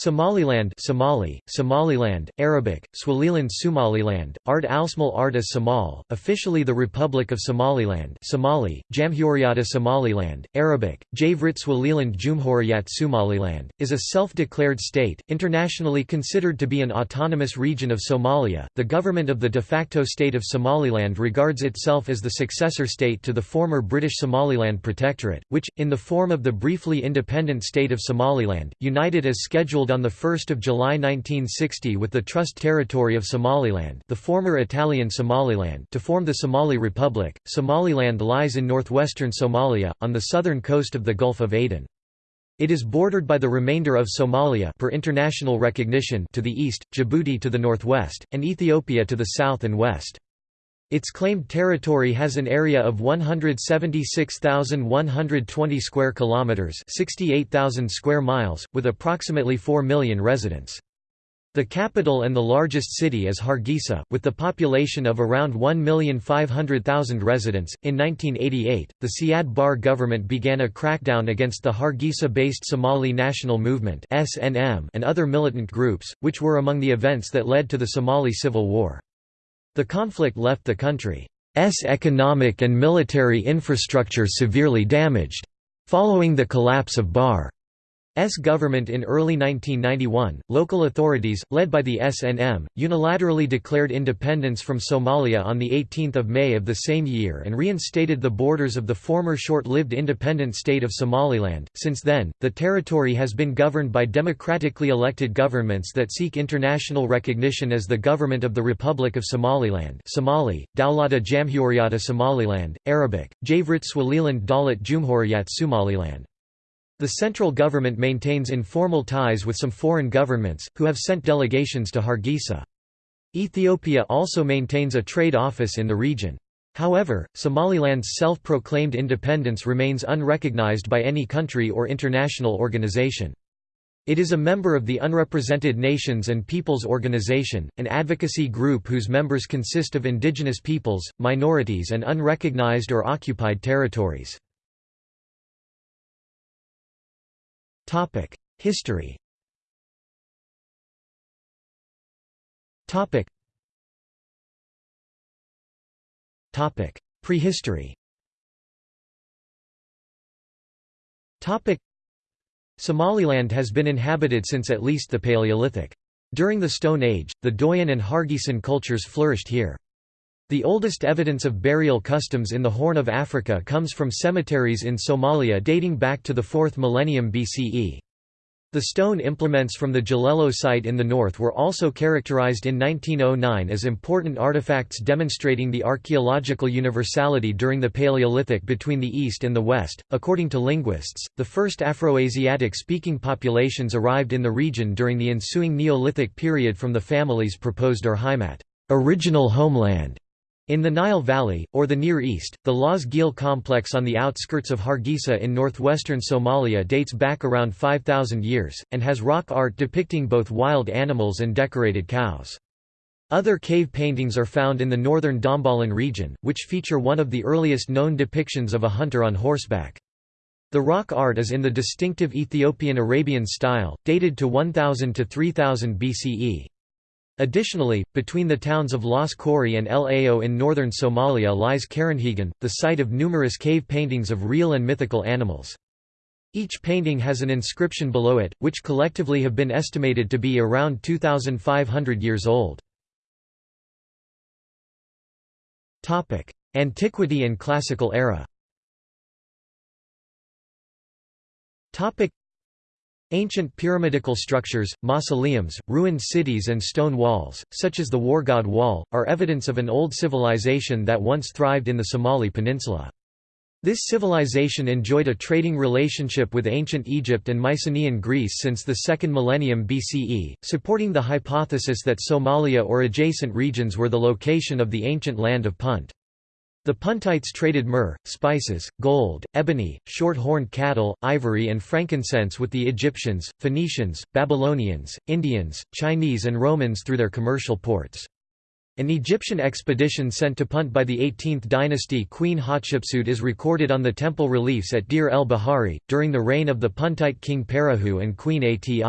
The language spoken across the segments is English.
Somaliland Somali, Somaliland, Arabic, Swaliland Somaliland, Ard Alsmal Ard as Somal, officially the Republic of Somaliland Somali, Jamhuriyat Somaliland, Arabic, Javrit Swaliland Jumhuriyat Somaliland, is a self-declared state, internationally considered to be an autonomous region of Somalia. The government of the de facto state of Somaliland regards itself as the successor state to the former British Somaliland Protectorate, which, in the form of the briefly independent state of Somaliland, united as scheduled on 1 July 1960 with the Trust Territory of Somaliland the former Italian Somaliland to form the Somali Republic. Somaliland lies in northwestern Somalia, on the southern coast of the Gulf of Aden. It is bordered by the remainder of Somalia per international recognition to the east, Djibouti to the northwest, and Ethiopia to the south and west. Its claimed territory has an area of 176,120 square kilometers, 68,000 square miles, with approximately 4 million residents. The capital and the largest city is Hargeisa, with the population of around 1,500,000 residents. In 1988, the Siad Barre government began a crackdown against the Hargeisa-based Somali National Movement (SNM) and other militant groups, which were among the events that led to the Somali Civil War. The conflict left the country's economic and military infrastructure severely damaged. Following the collapse of Barre S government in early 1991, local authorities, led by the SNM, unilaterally declared independence from Somalia on 18 May of the same year and reinstated the borders of the former short-lived independent state of Somaliland. Since then, the territory has been governed by democratically elected governments that seek international recognition as the government of the Republic of Somaliland Somali, Dawlata Jamhuriyata Somaliland, Arabic, Javrit Swaliland Dalit Jumhuriyat Somaliland. The central government maintains informal ties with some foreign governments, who have sent delegations to Hargeisa. Ethiopia also maintains a trade office in the region. However, Somaliland's self-proclaimed independence remains unrecognized by any country or international organization. It is a member of the Unrepresented Nations and Peoples Organization, an advocacy group whose members consist of indigenous peoples, minorities and unrecognized or occupied territories. Topic: History. Topic. Topic: Prehistory. Topic: Somaliland has been inhabited since at least the Paleolithic. During the Stone Age, the Doyan and Hargeisan cultures flourished here. The oldest evidence of burial customs in the Horn of Africa comes from cemeteries in Somalia dating back to the 4th millennium BCE. The stone implements from the Jalelo site in the north were also characterized in 1909 as important artifacts demonstrating the archaeological universality during the Paleolithic between the East and the West. According to linguists, the first Afroasiatic speaking populations arrived in the region during the ensuing Neolithic period from the family's proposed Urheimat, original homeland, in the Nile Valley, or the Near East, the Laas Geel complex on the outskirts of Hargeisa in northwestern Somalia dates back around 5,000 years, and has rock art depicting both wild animals and decorated cows. Other cave paintings are found in the northern Dhambalin region, which feature one of the earliest known depictions of a hunter on horseback. The rock art is in the distinctive Ethiopian Arabian style, dated to 1000 to 3000 BCE. Additionally, between the towns of Las Khorey and El Ayo in northern Somalia lies Karinhegane, the site of numerous cave paintings of real and mythical animals. Each painting has an inscription below it, which collectively have been estimated to be around 2,500 years old. Antiquity and Classical era Ancient pyramidical structures, mausoleums, ruined cities and stone walls, such as the Wargaade Wall, are evidence of an old civilization that once thrived in the Somali peninsula. This civilization enjoyed a trading relationship with ancient Egypt and Mycenaean Greece since the 2nd millennium BCE, supporting the hypothesis that Somalia or adjacent regions were the location of the ancient land of Punt. The Puntites traded myrrh, spices, gold, ebony, short-horned cattle, ivory and frankincense with the Egyptians, Phoenicians, Babylonians, Indians, Chinese and Romans through their commercial ports. An Egyptian expedition sent to Punt by the 18th dynasty Queen Hatshepsut is recorded on the temple reliefs at Deir el Bahari, during the reign of the Puntite king Parahu and Queen Ati.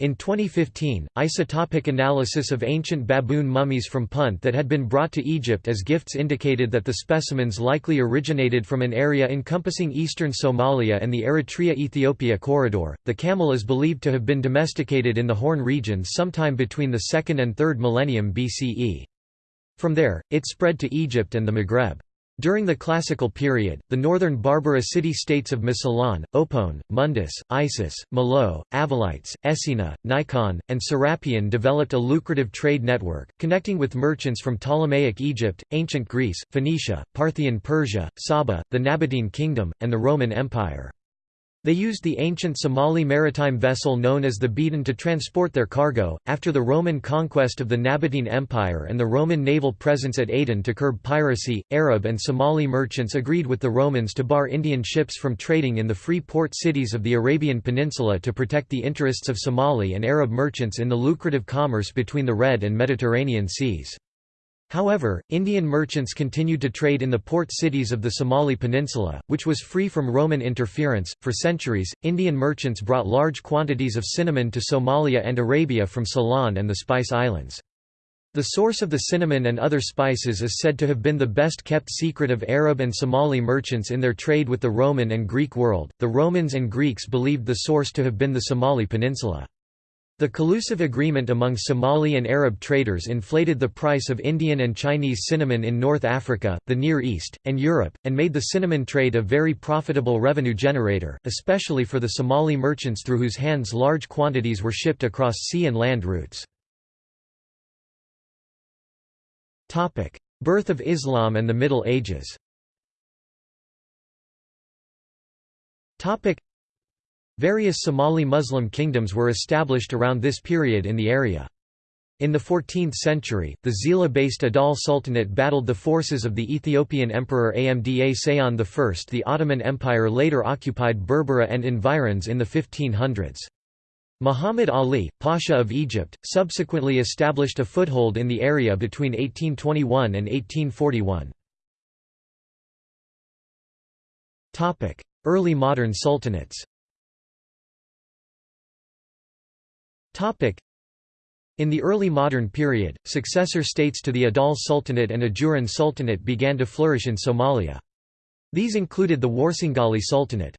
In 2015, isotopic analysis of ancient baboon mummies from Punt that had been brought to Egypt as gifts indicated that the specimens likely originated from an area encompassing eastern Somalia and the Eritrea-Ethiopia corridor. The camel is believed to have been domesticated in the Horn region sometime between the 2nd and 3rd millennium BCE. From there, it spread to Egypt and the Maghreb. During the Classical period, the northern Barbara city-states of Mosylon, Opone, Mundus, Isis, Malao, Avalites, Essina, Nikon, and Serapion developed a lucrative trade network, connecting with merchants from Ptolemaic Egypt, ancient Greece, Phoenicia, Parthian Persia, Saba, the Nabatean Kingdom, and the Roman Empire. They used the ancient Somali maritime vessel known as the Beden to transport their cargo. After the Roman conquest of the Nabatean Empire and the Roman naval presence at Aden to curb piracy, Arab and Somali merchants agreed with the Romans to bar Indian ships from trading in the free port cities of the Arabian Peninsula to protect the interests of Somali and Arab merchants in the lucrative commerce between the Red and Mediterranean seas. However, Indian merchants continued to trade in the port cities of the Somali Peninsula, which was free from Roman interference. For centuries, Indian merchants brought large quantities of cinnamon to Somalia and Arabia from Ceylon and the Spice Islands. The source of the cinnamon and other spices is said to have been the best kept secret of Arab and Somali merchants in their trade with the Roman and Greek world. The Romans and Greeks believed the source to have been the Somali Peninsula. The collusive agreement among Somali and Arab traders inflated the price of Indian and Chinese cinnamon in North Africa, the Near East, and Europe, and made the cinnamon trade a very profitable revenue generator, especially for the Somali merchants through whose hands large quantities were shipped across sea and land routes. Birth of Islam and the Middle Ages Various Somali Muslim kingdoms were established around this period in the area. In the 14th century, the Zeila-based Adal Sultanate battled the forces of the Ethiopian Emperor Amda Seyon I. The Ottoman Empire later occupied Berbera and environs in the 1500s. Muhammad Ali, Pasha of Egypt, subsequently established a foothold in the area between 1821 and 1841. Early modern sultanates In the early modern period, successor states to the Adal Sultanate and Ajuran Sultanate began to flourish in Somalia. These included the Warsangali Sultanate.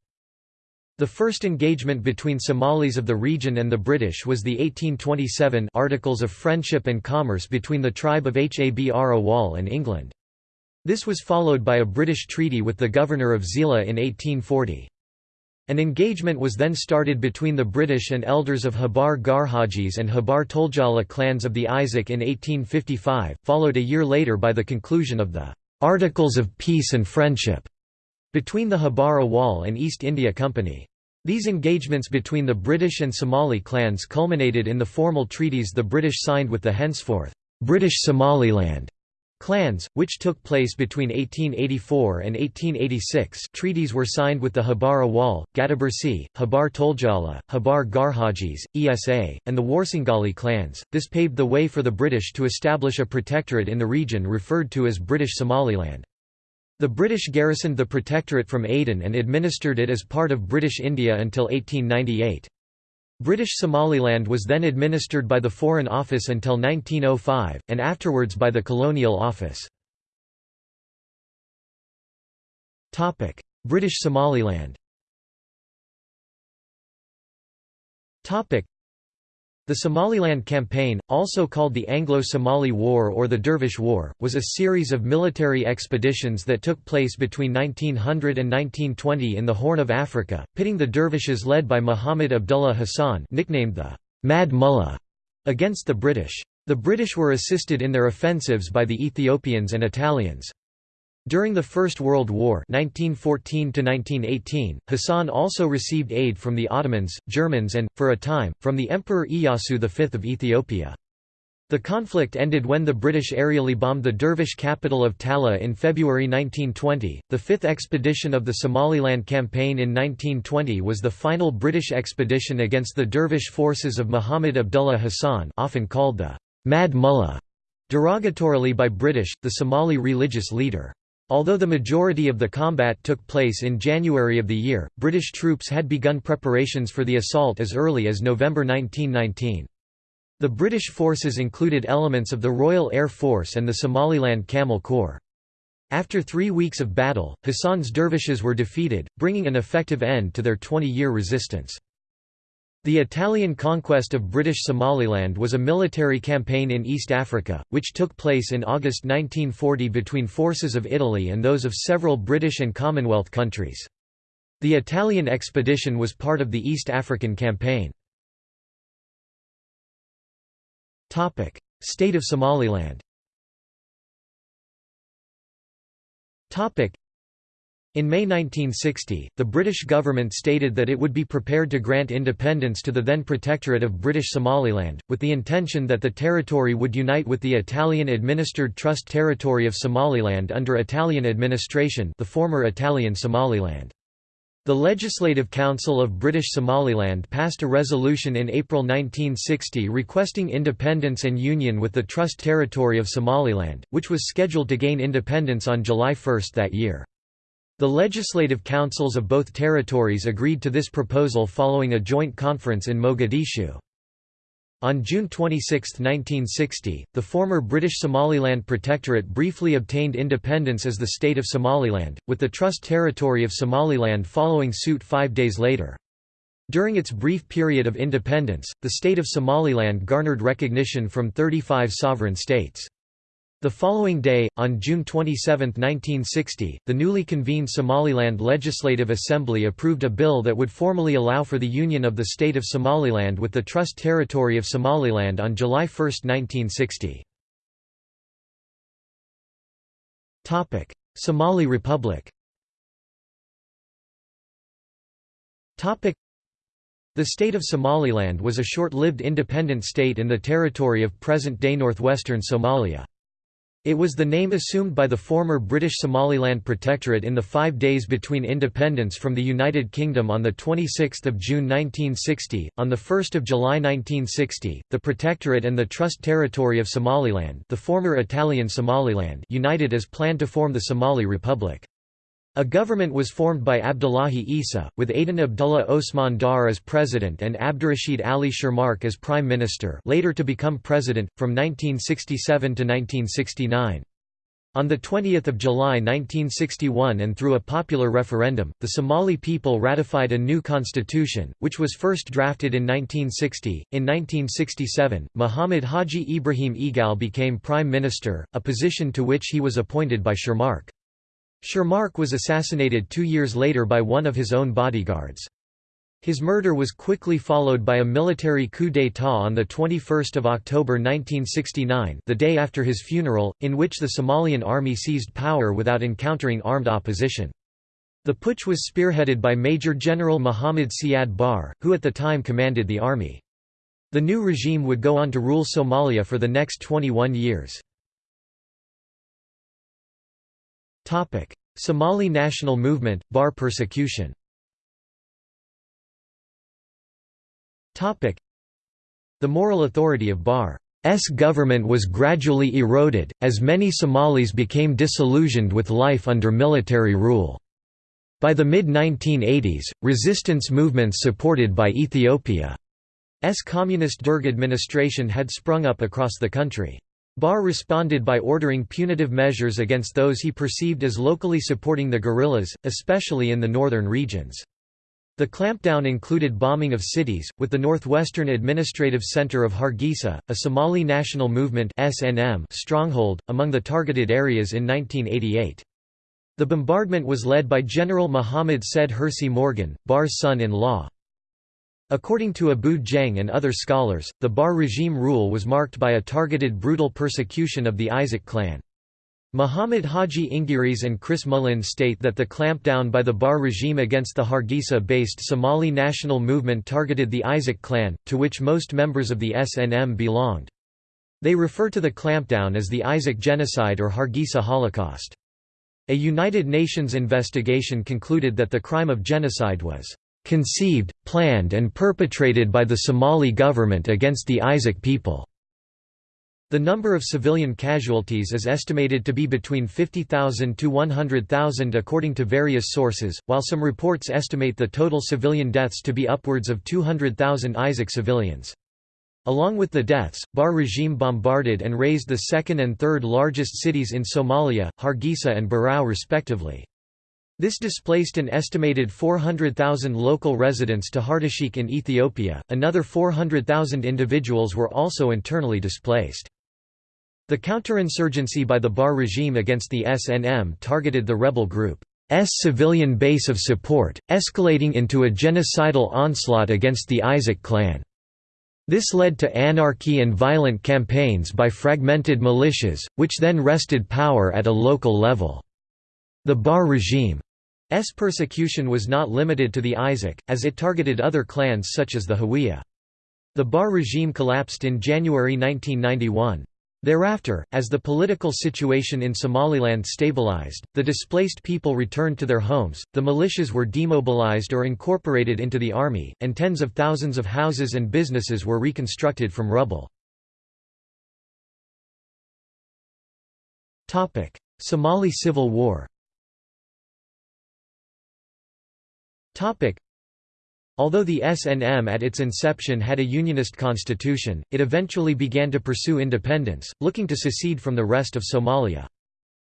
The first engagement between Somalis of the region and the British was the 1827 Articles of Friendship and Commerce between the tribe of Habr Awal and England. This was followed by a British treaty with the governor of Zeila in 1840. An engagement was then started between the British and elders of Habar Garhajis and Habar Toljala clans of the Isaaq in 1855, followed a year later by the conclusion of the "'Articles of Peace and Friendship' between the Habar Awal and East India Company. These engagements between the British and Somali clans culminated in the formal treaties the British signed with the henceforth British Somaliland Clans, which took place between 1884 and 1886 treaties were signed with the Habar Awal, Gadabursi, Habar Toljala, Habar Garhajis, Issa, and the Warsangali clans. This paved the way for the British to establish a protectorate in the region referred to as British Somaliland. The British garrisoned the protectorate from Aden and administered it as part of British India until 1898. British Somaliland was then administered by the Foreign Office until 1905, and afterwards by the Colonial Office. British Somaliland the Somaliland Campaign, also called the Anglo-Somali War or the Dervish War, was a series of military expeditions that took place between 1900 and 1920 in the Horn of Africa, pitting the dervishes led by Muhammad Abdullah Hassan nicknamed the Mad Mullah against the British. The British were assisted in their offensives by the Ethiopians and Italians. During the First World War 1914 Hassan also received aid from the Ottomans, Germans and, for a time, from the Emperor Iyasu V of Ethiopia. The conflict ended when the British aerially bombed the Dervish capital of Taleh in February 1920. The fifth expedition of the Somaliland campaign in 1920 was the final British expedition against the Dervish forces of Muhammad Abdullah Hassan, often called the Mad Mullah, derogatorily by British, the Somali religious leader. Although the majority of the combat took place in January of the year, British troops had begun preparations for the assault as early as November 1919. The British forces included elements of the Royal Air Force and the Somaliland Camel Corps. After three weeks of battle, Hassan's dervishes were defeated, bringing an effective end to their 20-year resistance. The Italian conquest of British Somaliland was a military campaign in East Africa, which took place in August 1940 between forces of Italy and those of several British and Commonwealth countries. The Italian expedition was part of the East African Campaign. State of Somaliland in May 1960, the British government stated that it would be prepared to grant independence to the then Protectorate of British Somaliland, with the intention that the territory would unite with the Italian-administered Trust Territory of Somaliland under Italian administration the former Italian Somaliland. The Legislative Council of British Somaliland passed a resolution in April 1960 requesting independence and union with the Trust Territory of Somaliland, which was scheduled to gain independence on July 1 that year. The legislative councils of both territories agreed to this proposal following a joint conference in Mogadishu. On June 26, 1960, the former British Somaliland Protectorate briefly obtained independence as the State of Somaliland, with the Trust Territory of Somaliland following suit five days later. During its brief period of independence, the State of Somaliland garnered recognition from 35 sovereign states. The following day, on June 27, 1960, the newly convened Somaliland Legislative Assembly approved a bill that would formally allow for the union of the state of Somaliland with the Trust Territory of Somaliland on July 1, 1960. Somali Republic the state of Somaliland was a short-lived independent state in the territory of present-day northwestern Somalia. It was the name assumed by the former British Somaliland Protectorate in the five days between independence from the United Kingdom on 26 June 1960. On 1 July 1960, the Protectorate and the Trust Territory of Somaliland the former Italian Somaliland united as planned to form the Somali Republic. A government was formed by Abdullahi Isa, with Aden Abdullah Osman Dar as president and Abdurrashid Ali Shermarke as prime minister later to become president, from 1967 to 1969. On 20 July 1961 and through a popular referendum, the Somali people ratified a new constitution, which was first drafted in 1960. In 1967, Muhammad Haji Ibrahim Egal became prime minister, a position to which he was appointed by Shermarke. Shermarke was assassinated two years later by one of his own bodyguards. His murder was quickly followed by a military coup d'état on 21 October 1969 the day after his funeral, in which the Somalian army seized power without encountering armed opposition. The putsch was spearheaded by Major General Muhammad Siad Barre, who at the time commanded the army. The new regime would go on to rule Somalia for the next 21 years. Somali national movement, Barre persecution Topic: The moral authority of Barre's government was gradually eroded, as many Somalis became disillusioned with life under military rule. By the mid-1980s, resistance movements supported by Ethiopia's communist Derg administration had sprung up across the country. Barre responded by ordering punitive measures against those he perceived as locally supporting the guerrillas, especially in the northern regions. The clampdown included bombing of cities, with the northwestern administrative center of Hargeisa, a Somali National Movement (SNM) stronghold, among the targeted areas in 1988. The bombardment was led by General Muhammad Said Hersi Morgan, Barre's son-in-law. According to Abu Jeng and other scholars, the Barre regime rule was marked by a targeted brutal persecution of the Isaaq clan. Muhammad Haji Ingiris and Chris Mullin state that the clampdown by the Barre regime against the Hargeisa-based Somali national movement targeted the Isaaq clan, to which most members of the SNM belonged. They refer to the clampdown as the Isaaq genocide or Hargeisa Holocaust. A United Nations investigation concluded that the crime of genocide was conceived, planned and perpetrated by the Somali government against the Isaaq people. The number of civilian casualties is estimated to be between 50,000 to 100,000 according to various sources, while some reports estimate the total civilian deaths to be upwards of 200,000 Isaaq civilians. Along with the deaths, Barre regime bombarded and razed the second and third largest cities in Somalia, Hargeisa and Burao respectively. This displaced an estimated 400,000 local residents to Hartasheikh in Ethiopia, another 400,000 individuals were also internally displaced. The counterinsurgency by the Barre regime against the SNM targeted the rebel group's civilian base of support, escalating into a genocidal onslaught against the Isaaq clan. This led to anarchy and violent campaigns by fragmented militias, which then wrested power at a local level. The Barre regime's persecution was not limited to the Isaaq, as it targeted other clans such as the Hawiye. The Barre regime collapsed in January 1991. Thereafter, as the political situation in Somaliland stabilized, the displaced people returned to their homes, the militias were demobilized or incorporated into the army, and tens of thousands of houses and businesses were reconstructed from rubble. Somali Civil War Although the SNM at its inception had a unionist constitution, it eventually began to pursue independence, looking to secede from the rest of Somalia.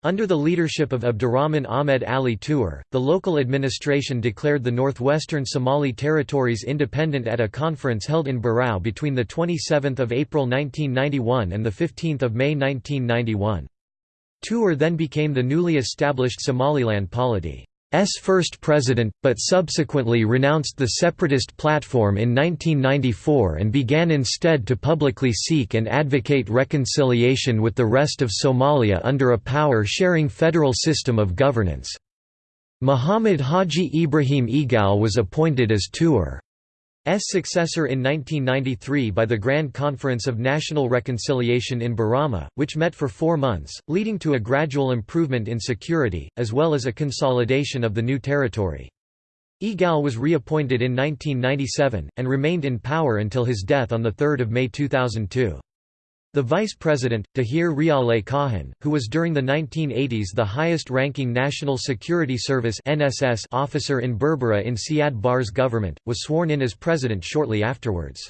Under the leadership of Abdurrahman Ahmed Ali Tuur, the local administration declared the northwestern Somali territories independent at a conference held in Burao between 27 April 1991 and 15 May 1991. Tuur then became the newly established Somaliland polity. S first president, but subsequently renounced the separatist platform in 1994 and began instead to publicly seek and advocate reconciliation with the rest of Somalia under a power-sharing federal system of governance. Muhammad Haji Ibrahim Egal was appointed as Tuur. S successor in 1993 by the Grand Conference of National Reconciliation in Borama, which met for four months, leading to a gradual improvement in security, as well as a consolidation of the new territory. Egal was reappointed in 1997, and remained in power until his death on 3 May 2002. The vice president, Dahir Riyale Kahin, who was during the 1980s the highest-ranking National Security Service officer in Berbera in Siad Barre's government, was sworn in as president shortly afterwards.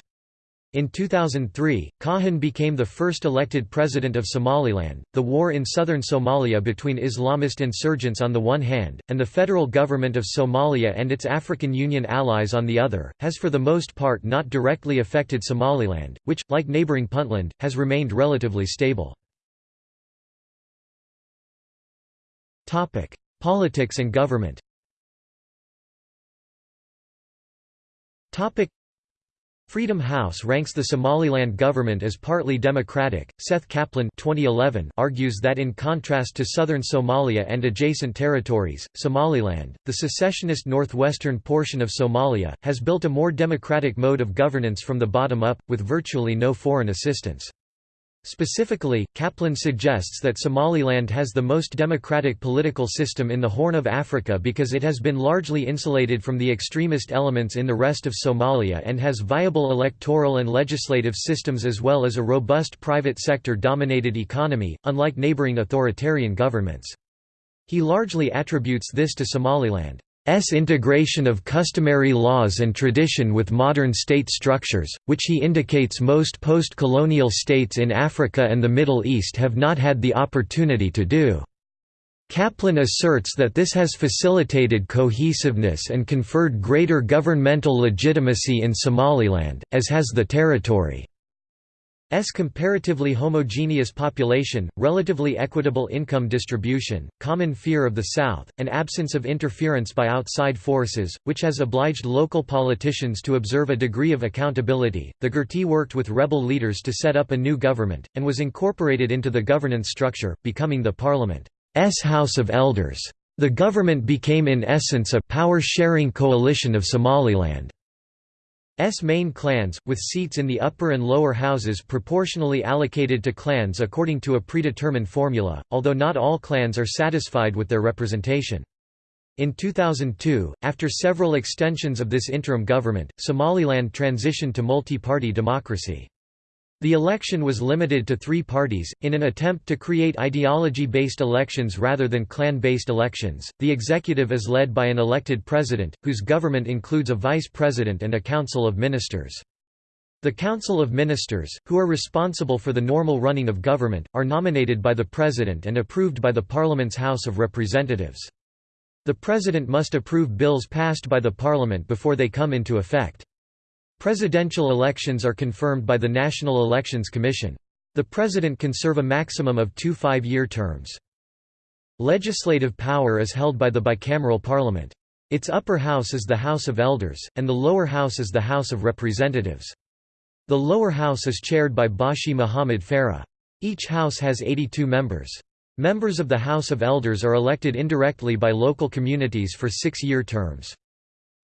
In 2003, Kahin became the first elected president of Somaliland. The war in southern Somalia between Islamist insurgents on the one hand, and the federal government of Somalia and its African Union allies on the other, has for the most part not directly affected Somaliland, which, like neighboring Puntland, has remained relatively stable. Politics and government Freedom House ranks the Somaliland government as partly democratic. Seth Kaplan 2011 argues that in contrast to southern Somalia and adjacent territories, Somaliland, the secessionist northwestern portion of Somalia, has built a more democratic mode of governance from the bottom up, with virtually no foreign assistance. Specifically, Kaplan suggests that Somaliland has the most democratic political system in the Horn of Africa because it has been largely insulated from the extremist elements in the rest of Somalia and has viable electoral and legislative systems as well as a robust private sector-dominated economy, unlike neighboring authoritarian governments. He largely attributes this to Somaliland. S integration of customary laws and tradition with modern state structures, which he indicates most post-colonial states in Africa and the Middle East have not had the opportunity to do. Kaplan asserts that this has facilitated cohesiveness and conferred greater governmental legitimacy in Somaliland, as has the territory. S comparatively homogeneous population, relatively equitable income distribution, common fear of the South, and absence of interference by outside forces, which has obliged local politicians to observe a degree of accountability. The Guurti worked with rebel leaders to set up a new government, and was incorporated into the governance structure, becoming the parliament's House of Elders. The government became in essence a power-sharing coalition of Somaliland. S main clans, with seats in the upper and lower houses proportionally allocated to clans according to a predetermined formula, although not all clans are satisfied with their representation. In 2002, after several extensions of this interim government, Somaliland transitioned to multi-party democracy. The election was limited to three parties, in an attempt to create ideology based elections rather than clan based elections. The executive is led by an elected president, whose government includes a vice president and a council of ministers. The Council of Ministers, who are responsible for the normal running of government, are nominated by the President and approved by the Parliament's House of Representatives. The President must approve bills passed by the Parliament before they come into effect. Presidential elections are confirmed by the National Elections Commission. The President can serve a maximum of two five-year terms. Legislative power is held by the bicameral parliament. Its upper house is the House of Elders, and the lower house is the House of Representatives. The lower house is chaired by Bashi Muhammad Farah. Each house has 82 members. Members of the House of Elders are elected indirectly by local communities for six-year terms.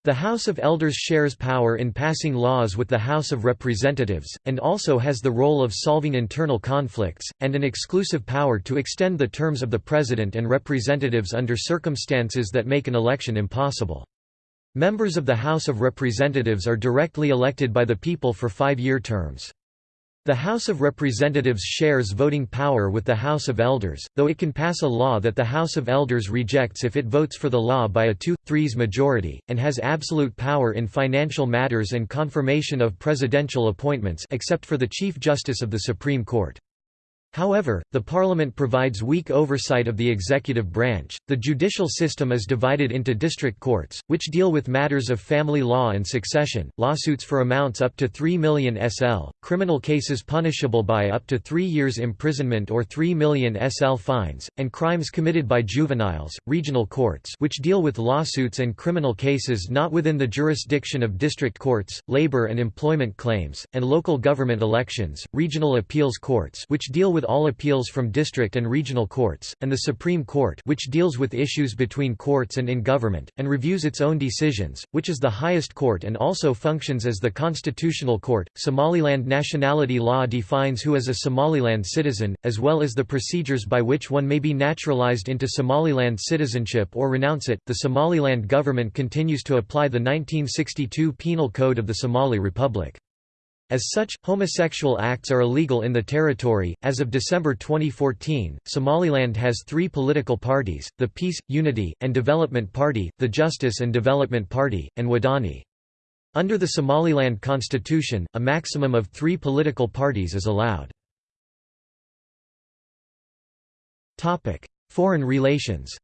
The House of Elders shares power in passing laws with the House of Representatives, and also has the role of solving internal conflicts, and an exclusive power to extend the terms of the President and representatives under circumstances that make an election impossible. Members of the House of Representatives are directly elected by the people for five-year terms. The House of Representatives shares voting power with the House of Elders, though it can pass a law that the House of Elders rejects if it votes for the law by a two-threes majority, and has absolute power in financial matters and confirmation of presidential appointments except for the Chief Justice of the Supreme Court. However, the parliament provides weak oversight of the executive branch. The judicial system is divided into district courts, which deal with matters of family law and succession, lawsuits for amounts up to 3 million SL, criminal cases punishable by up to 3 years imprisonment or 3 million SL fines, and crimes committed by juveniles, regional courts, which deal with lawsuits and criminal cases not within the jurisdiction of district courts, labor and employment claims, and local government elections, regional appeals courts, which deal with with all appeals from district and regional courts, and the Supreme Court which deals with issues between courts and in government, and reviews its own decisions, which is the highest court and also functions as the constitutional court. Somaliland nationality law defines who is a Somaliland citizen, as well as the procedures by which one may be naturalized into Somaliland citizenship or renounce it. The Somaliland government continues to apply the 1962 Penal Code of the Somali Republic. As such, homosexual acts are illegal in the territory. As of December 2014, Somaliland has three political parties the Peace, Unity, and Development Party, the Justice and Development Party, and Wadani. Under the Somaliland constitution, a maximum of three political parties is allowed. Foreign relations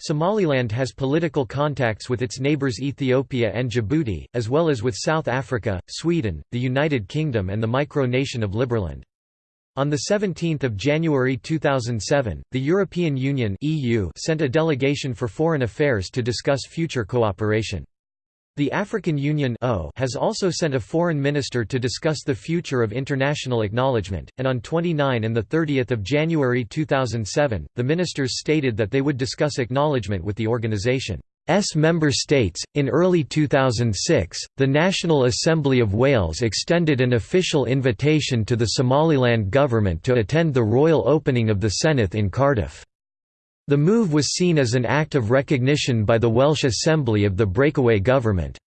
Somaliland has political contacts with its neighbours Ethiopia and Djibouti, as well as with South Africa, Sweden, the United Kingdom and the micronation of Liberland. On 17 January 2007, the European Union sent a delegation for foreign affairs to discuss future cooperation. The African Union has also sent a foreign minister to discuss the future of international acknowledgement, and on 29 and 30 January 2007, the ministers stated that they would discuss acknowledgement with the organization. S member states. In early 2006, the National Assembly of Wales extended an official invitation to the Somaliland government to attend the royal opening of the Senedd in Cardiff. The move was seen as an act of recognition by the Welsh Assembly of the breakaway government's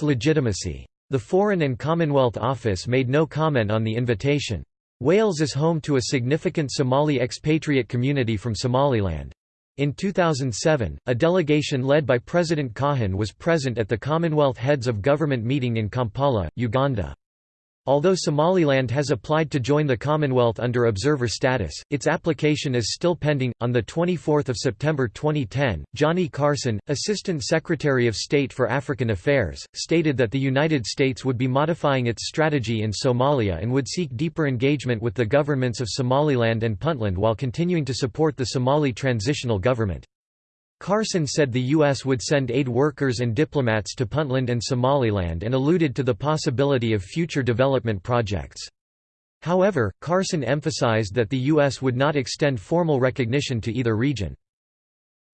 legitimacy. The Foreign and Commonwealth Office made no comment on the invitation. Wales is home to a significant Somali expatriate community from Somaliland. In 2007, a delegation led by President Kahin was present at the Commonwealth Heads of Government meeting in Kampala, Uganda. Although Somaliland has applied to join the Commonwealth under observer status, its application is still pending. On the 24th of September 2010, Johnny Carson, Assistant Secretary of State for African Affairs, stated that the United States would be modifying its strategy in Somalia and would seek deeper engagement with the governments of Somaliland and Puntland while continuing to support the Somali transitional government. Carson said the U.S. would send aid workers and diplomats to Puntland and Somaliland and alluded to the possibility of future development projects. However, Carson emphasized that the U.S. would not extend formal recognition to either region.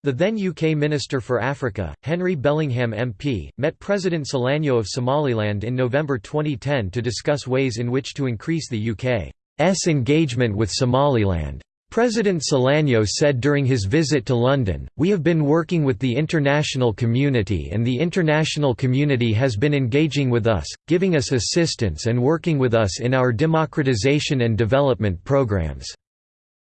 The then UK Minister for Africa, Henry Bellingham MP, met President Silanyo of Somaliland in November 2010 to discuss ways in which to increase the UK's engagement with Somaliland. President Silanyo said during his visit to London, We have been working with the international community and the international community has been engaging with us, giving us assistance and working with us in our democratization and development programs.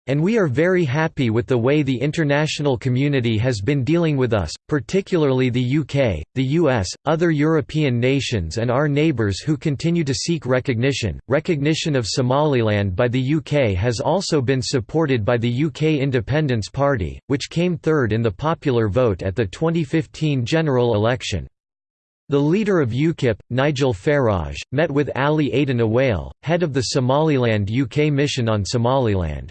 And we are very happy with the way the international community has been dealing with us, particularly the UK, the US, other European nations, and our neighbours who continue to seek recognition. Recognition of Somaliland by the UK has also been supported by the UK Independence Party, which came third in the popular vote at the 2015 general election. The leader of UKIP, Nigel Farage, met with Ali Aden Awale, head of the Somaliland UK Mission on Somaliland.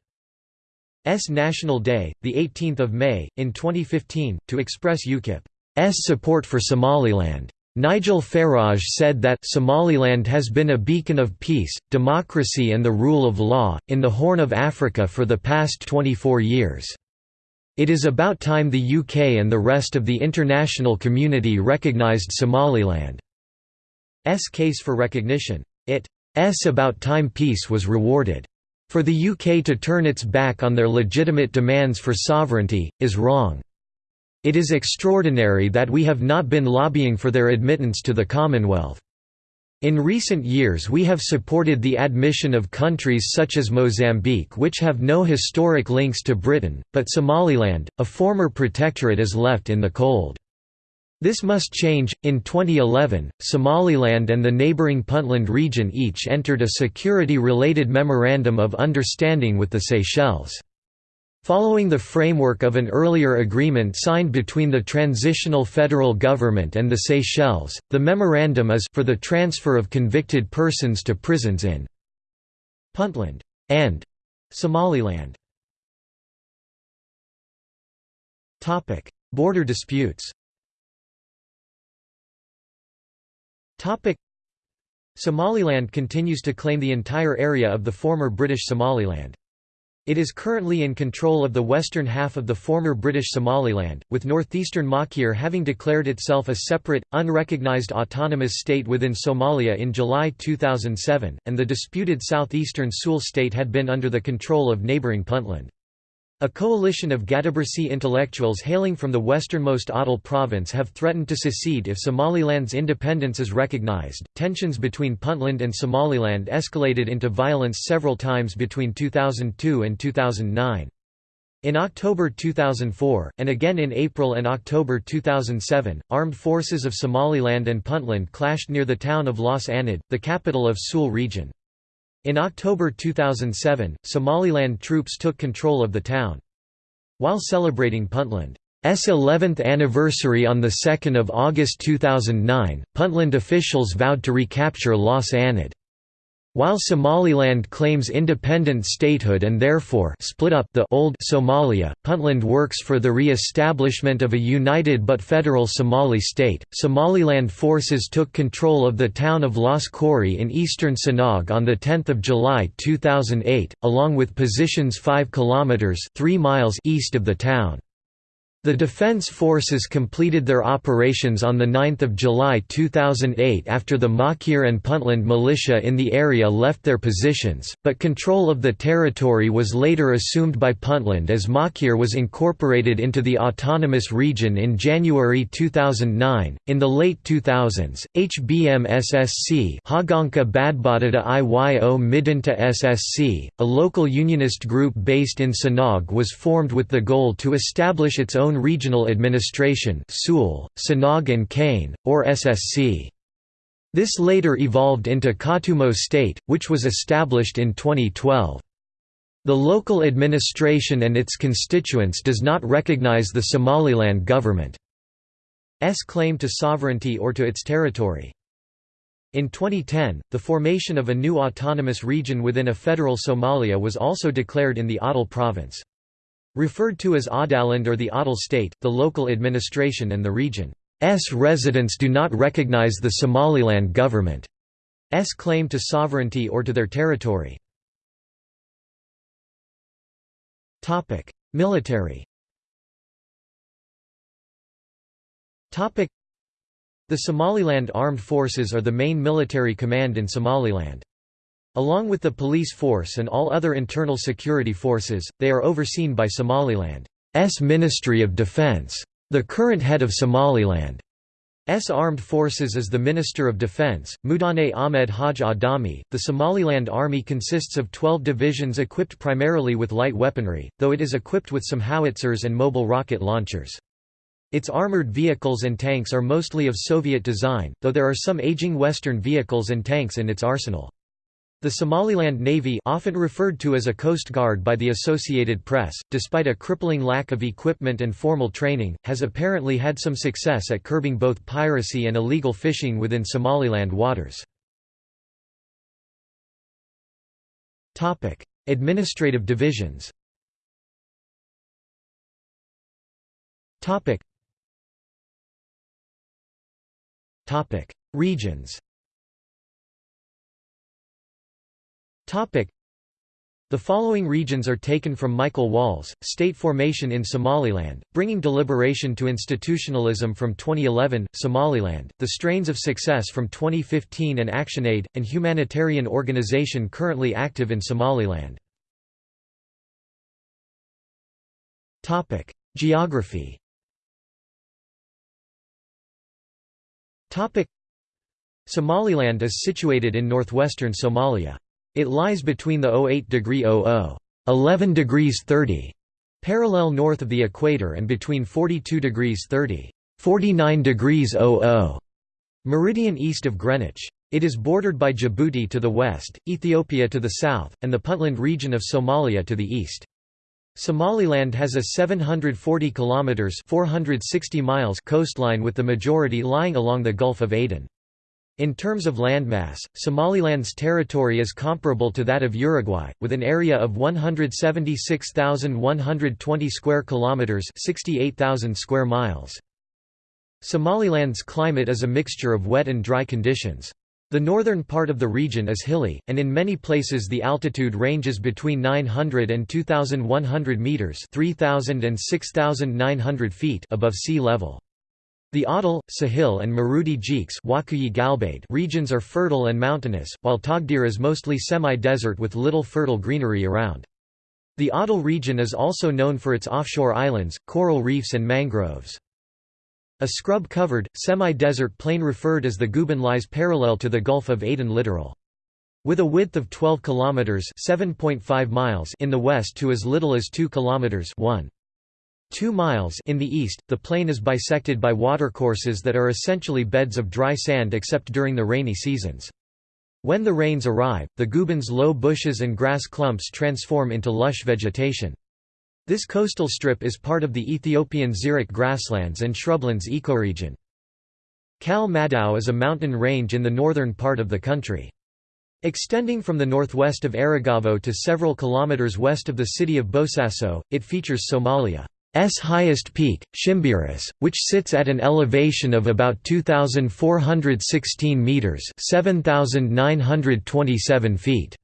National Day, 18 May, in 2015, to express UKIP's support for Somaliland. Nigel Farage said that Somaliland has been a beacon of peace, democracy and the rule of law, in the Horn of Africa for the past 24 years. It is about time the UK and the rest of the international community recognised Somaliland's case for recognition. It's about time peace was rewarded. For the UK to turn its back on their legitimate demands for sovereignty, is wrong. It is extraordinary that we have not been lobbying for their admittance to the Commonwealth. In recent years we have supported the admission of countries such as Mozambique which have no historic links to Britain, but Somaliland, a former protectorate is left in the cold. This must change. In 2011, Somaliland and the neighboring Puntland region each entered a security related Memorandum of Understanding with the Seychelles. Following the framework of an earlier agreement signed between the transitional federal government and the Seychelles, the memorandum is for the transfer of convicted persons to prisons in Puntland and Somaliland. Border disputes Somaliland continues to claim the entire area of the former British Somaliland. It is currently in control of the western half of the former British Somaliland, with northeastern Maakhir having declared itself a separate, unrecognised autonomous state within Somalia in July 2007, and the disputed southeastern Sool state had been under the control of neighbouring Puntland. A coalition of Gadabursi intellectuals hailing from the westernmost Awdal province have threatened to secede if Somaliland's independence is recognized. Tensions between Puntland and Somaliland escalated into violence several times between 2002 and 2009. In October 2004, and again in April and October 2007, armed forces of Somaliland and Puntland clashed near the town of Las Anod, the capital of Sool region. In October 2007, Somaliland troops took control of the town. While celebrating Puntland's 11th anniversary on 2 August 2009, Puntland officials vowed to recapture Las Anod. While Somaliland claims independent statehood and therefore split up the old Somalia, Puntland works for the re-establishment of a united but federal Somali state. Somaliland forces took control of the town of Las Khorey in eastern Sanaag on the 10th of July 2008, along with positions 5 kilometers 3 miles east of the town. The Defense Forces completed their operations on 9 July 2008 after the Maakhir and Puntland militia in the area left their positions, but control of the territory was later assumed by Puntland as Maakhir was incorporated into the autonomous region in January 2009. In the late 2000s, HBMSSC Haganka Badbadada Iyo Midinta SSC, a local unionist group based in Sanaag was formed with the goal to establish its own regional administration Sool, Sanaag and Cayn, or SSC. This later evolved into Khatumo State, which was established in 2012. The local administration and its constituents does not recognize the Somaliland government's claim to sovereignty or to its territory. In 2010, the formation of a new autonomous region within a federal Somalia was also declared in the Awdal province. Referred to as Awdaland or the Adal state, the local administration and the region's residents do not recognize the Somaliland government's claim to sovereignty or to their territory. Military The Somaliland Armed Forces are the main military command in Somaliland. Along with the police force and all other internal security forces, they are overseen by Somaliland's Ministry of Defense. The current head of Somaliland S armed forces is the Minister of Defense, Mudane Ahmed Haj Adami. The Somaliland Army consists of 12 divisions equipped primarily with light weaponry, though it is equipped with some howitzers and mobile rocket launchers. Its armored vehicles and tanks are mostly of Soviet design, though there are some aging Western vehicles and tanks in its arsenal. The Somaliland Navy often referred to as a Coast Guard by the Associated Press, despite a crippling lack of equipment and formal training, has apparently had some success at curbing both piracy and illegal fishing within Somaliland waters. Administrative divisions Regions The following regions are taken from Michael Walls, State Formation in Somaliland, Bringing Deliberation to Institutionalism from 2011, Somaliland, The Strains of Success from 2015 and ActionAid, an humanitarian organization currently active in Somaliland. Geography Somaliland is situated in northwestern Somalia. It lies between the 08 degree 00 11 degrees 30 parallel north of the equator and between 42 degrees 30 49 degrees 00 meridian east of Greenwich. It is bordered by Djibouti to the west, Ethiopia to the south, and the Puntland region of Somalia to the east. Somaliland has a 740 kilometers 460 miles coastline with the majority lying along the Gulf of Aden. In terms of landmass, Somaliland's territory is comparable to that of Uruguay, with an area of 176,120 square kilometers, 68,000 square miles. Somaliland's climate is a mixture of wet and dry conditions. The northern part of the region is hilly, and in many places the altitude ranges between 900 and 2,100 meters (3,000 and 6,900 feet) above sea level. The Awdal, Sahil and Maroodi Jeex regions are fertile and mountainous, while Togdheer is mostly semi-desert with little fertile greenery around. The Awdal region is also known for its offshore islands, coral reefs and mangroves. A scrub-covered, semi-desert plain referred as the Guban lies parallel to the Gulf of Aden littoral. With a width of 12 kilometers (7.5 miles) in the west to as little as 2 kilometers (1 Two miles in the east, the plain is bisected by watercourses that are essentially beds of dry sand except during the rainy seasons. When the rains arrive, the Guban's low bushes and grass clumps transform into lush vegetation. This coastal strip is part of the Ethiopian xeric grasslands and shrublands ecoregion. Cal Madow is a mountain range in the northern part of the country. Extending from the northwest of Erigavo to several kilometers west of the city of Bosaso, it features Somalia. S highest peak, Shimbiris, which sits at an elevation of about 2,416 metres 7,927 feet.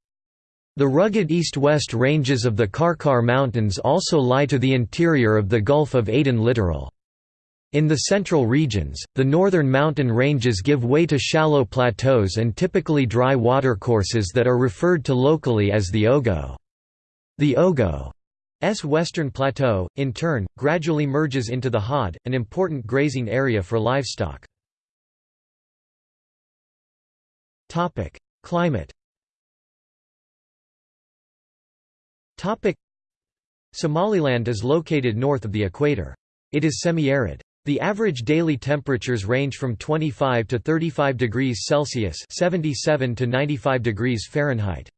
The rugged east-west ranges of the Karkar Mountains also lie to the interior of the Gulf of Aden littoral. In the central regions, the northern mountain ranges give way to shallow plateaus and typically dry watercourses that are referred to locally as the Ogo. The Ogo S western plateau, in turn, gradually merges into the Haud, an important grazing area for livestock. Climate Somaliland is located north of the equator. It is semi-arid. The average daily temperatures range from 25 to 35 degrees Celsius 77 to 95 degrees Fahrenheit.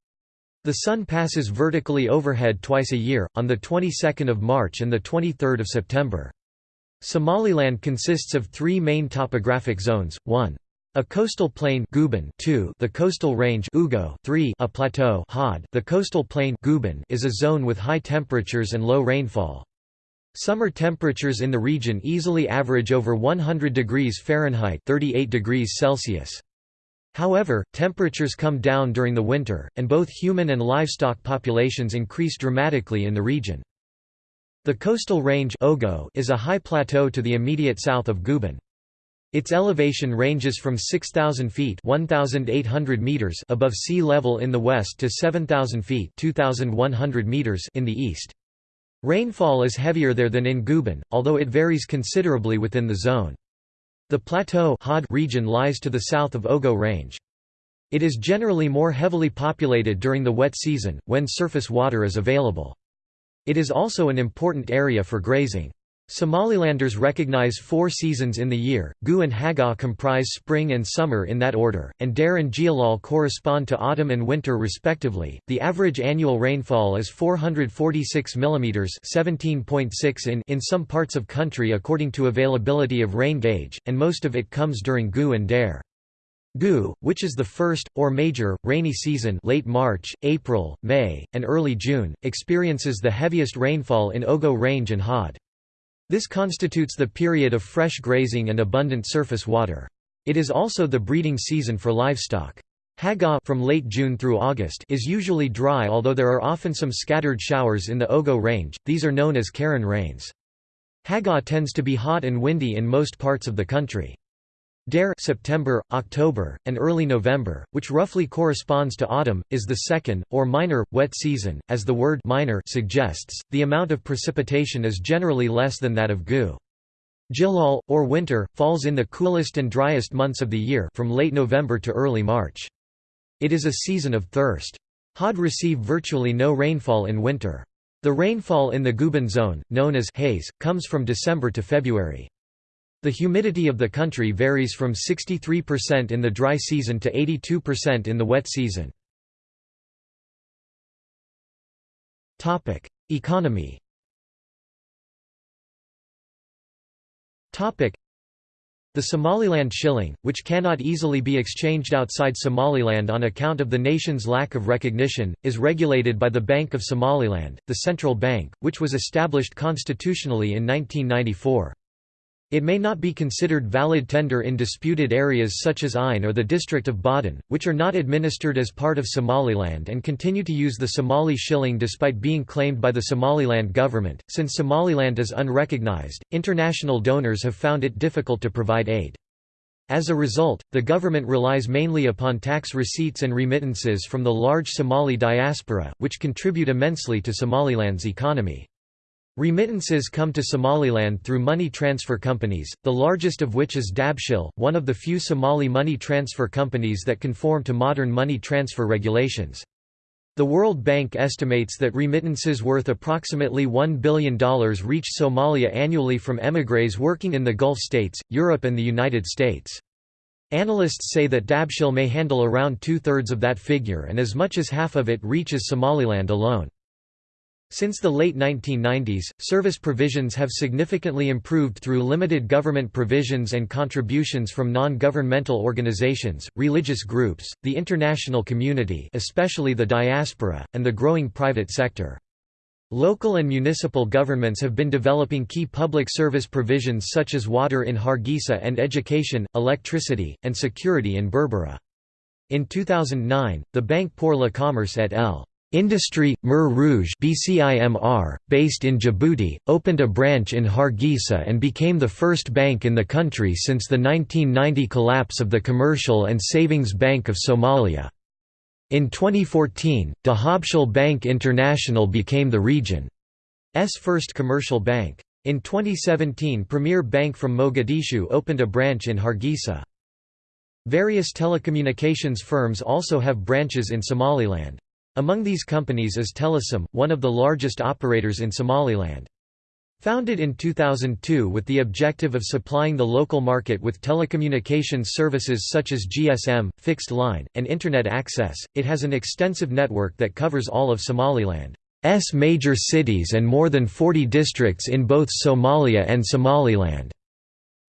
The Sun passes vertically overhead twice a year, on the 22nd of March and the 23rd of September. Somaliland consists of three main topographic zones, 1. A coastal plain Guban 2 the coastal range Ogo 3 a plateau the coastal plain is a zone with high temperatures and low rainfall. Summer temperatures in the region easily average over 100 degrees Fahrenheit 38 degrees Celsius. However, temperatures come down during the winter, and both human and livestock populations increase dramatically in the region. The coastal range Ogo is a high plateau to the immediate south of Guban. Its elevation ranges from 6,000 feet (1,800 meters) above sea level in the west to 7,000 feet (2,100 meters) in the east. Rainfall is heavier there than in Guban, although it varies considerably within the zone. The plateau region lies to the south of Ogo Range. It is generally more heavily populated during the wet season, when surface water is available. It is also an important area for grazing. Somalilanders recognize four seasons in the year, Gu and Haga comprise spring and summer in that order, and Dare and Jilal correspond to autumn and winter respectively. The average annual rainfall is 446 mm 17.6 in in some parts of country according to availability of rain gauge, and most of it comes during Gu and Dare. Gu, which is the first, or major, rainy season late March, April, May, and early June, experiences the heaviest rainfall in Ogo Range and Haud. This constitutes the period of fresh grazing and abundant surface water. It is also the breeding season for livestock. Haga from late June through August is usually dry although there are often some scattered showers in the Ogo range, these are known as Karan rains. Haga tends to be hot and windy in most parts of the country. Dare September, October, and early November, which roughly corresponds to autumn, is the second, or minor, wet season. As the word minor suggests, the amount of precipitation is generally less than that of Gu. Jilal, or winter, falls in the coolest and driest months of the year from late November to early March. It is a season of thirst. Haud receive virtually no rainfall in winter. The rainfall in the Guban zone, known as Hays, comes from December to February. The humidity of the country varies from 63% in the dry season to 82% in the wet season. Economy the Somaliland shilling, which cannot easily be exchanged outside Somaliland on account of the nation's lack of recognition, is regulated by the Bank of Somaliland, the central bank, which was established constitutionally in 1994. It may not be considered valid tender in disputed areas such as Cayn or the district of Badan, which are not administered as part of Somaliland and continue to use the Somali shilling despite being claimed by the Somaliland government. Since Somaliland is unrecognized, international donors have found it difficult to provide aid. As a result, the government relies mainly upon tax receipts and remittances from the large Somali diaspora, which contribute immensely to Somaliland's economy. Remittances come to Somaliland through money transfer companies, the largest of which is Dahabshiil, one of the few Somali money transfer companies that conform to modern money transfer regulations. The World Bank estimates that remittances worth approximately $1 billion reach Somalia annually from émigrés working in the Gulf states, Europe and the United States. Analysts say that Dahabshiil may handle around two-thirds of that figure and as much as half of it reaches Somaliland alone. Since the late 1990s, service provisions have significantly improved through limited government provisions and contributions from non-governmental organizations, religious groups, the international community especially the diaspora, and the growing private sector. Local and municipal governments have been developing key public service provisions such as water in Hargeisa and education, electricity, and security in Berbera. In 2009, the Banque pour le Commerce et l. Industry, Mer Rouge BCIMR, based in Djibouti, opened a branch in Hargeisa and became the first bank in the country since the 1990 collapse of the Commercial and Savings Bank of Somalia. In 2014, Dahabshil Bank International became the region's first commercial bank. In 2017 Premier Bank from Mogadishu opened a branch in Hargeisa. Various telecommunications firms also have branches in Somaliland. Among these companies is Telesom, one of the largest operators in Somaliland. Founded in 2002 with the objective of supplying the local market with telecommunications services such as GSM, fixed line, and Internet access, it has an extensive network that covers all of Somaliland's major cities and more than 40 districts in both Somalia and Somaliland.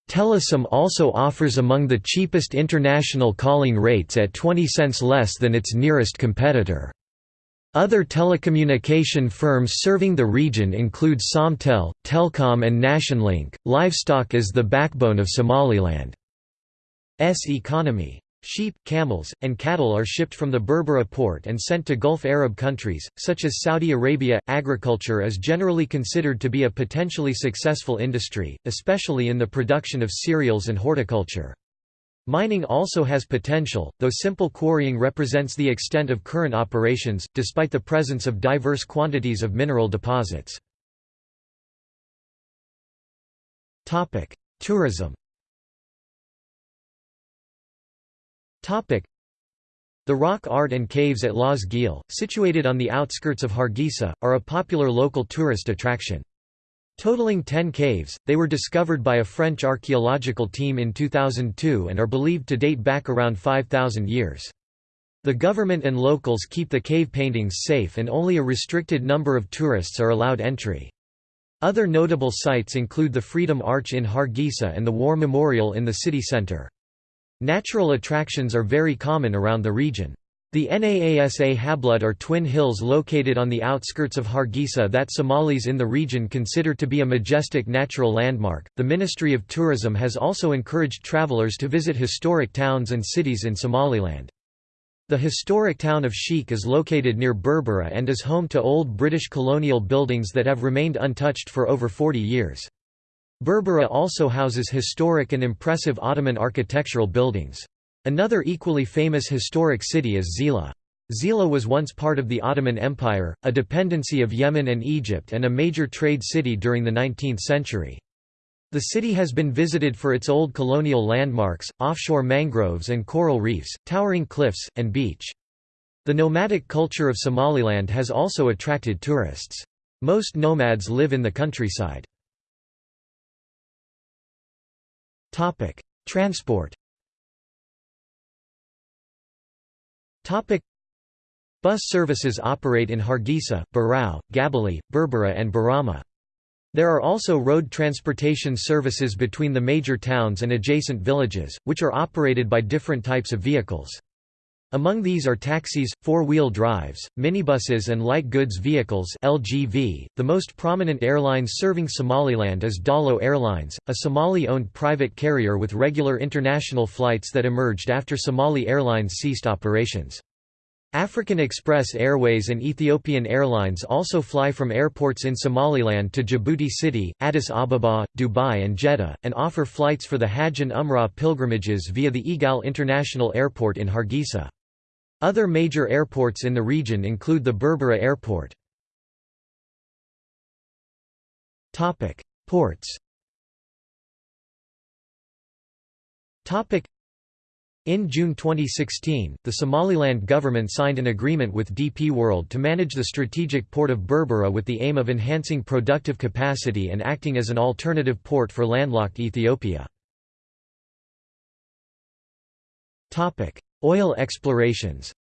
Telesom also offers among the cheapest international calling rates at 20 cents less than its nearest competitor. Other telecommunication firms serving the region include Somtel, Telcom, and Nationlink. Livestock is the backbone of Somaliland's economy. sheep, camels, and cattle are shipped from the Berbera port and sent to Gulf Arab countries, such as Saudi Arabia. Agriculture is generally considered to be a potentially successful industry, especially in the production of cereals and horticulture. Mining also has potential, though simple quarrying represents the extent of current operations, despite the presence of diverse quantities of mineral deposits. Tourism The rock art and caves at Laas Geel, situated on the outskirts of Hargeisa, are a popular local tourist attraction. Totaling 10 caves, they were discovered by a French archaeological team in 2002 and are believed to date back around 5,000 years. The government and locals keep the cave paintings safe and only a restricted number of tourists are allowed entry. Other notable sites include the Freedom Arch in Hargeisa and the War Memorial in the city centre. Natural attractions are very common around the region. The Naasa Hablood are twin hills located on the outskirts of Hargeisa that Somalis in the region consider to be a majestic natural landmark. The Ministry of Tourism has also encouraged travelers to visit historic towns and cities in Somaliland. The historic town of Sheikh is located near Berbera and is home to old British colonial buildings that have remained untouched for over 40 years. Berbera also houses historic and impressive Ottoman architectural buildings. Another equally famous historic city is Zeila. Zeila was once part of the Ottoman Empire, a dependency of Yemen and Egypt and a major trade city during the 19th century. The city has been visited for its old colonial landmarks, offshore mangroves and coral reefs, towering cliffs, and beach. The nomadic culture of Somaliland has also attracted tourists. Most nomads live in the countryside. Transport. Topic: Bus services operate in Hargeisa, Burao, Gabiley, Berbera and Borama. There are also road transportation services between the major towns and adjacent villages, which are operated by different types of vehicles. Among these are taxis, four-wheel drives, minibuses and light goods vehicles LGV. .The most prominent airlines serving Somaliland is Daallo Airlines, a Somali-owned private carrier with regular international flights that emerged after Somali Airlines ceased operations. African Express Airways and Ethiopian Airlines also fly from airports in Somaliland to Djibouti City, Addis Ababa, Dubai and Jeddah, and offer flights for the Hajj and Umrah pilgrimages via the Egal International Airport in Hargeisa. Other major airports in the region include the Berbera Airport. Ports in June 2016, the Somaliland government signed an agreement with DP World to manage the strategic port of Berbera with the aim of enhancing productive capacity and acting as an alternative port for landlocked Ethiopia. Oil explorations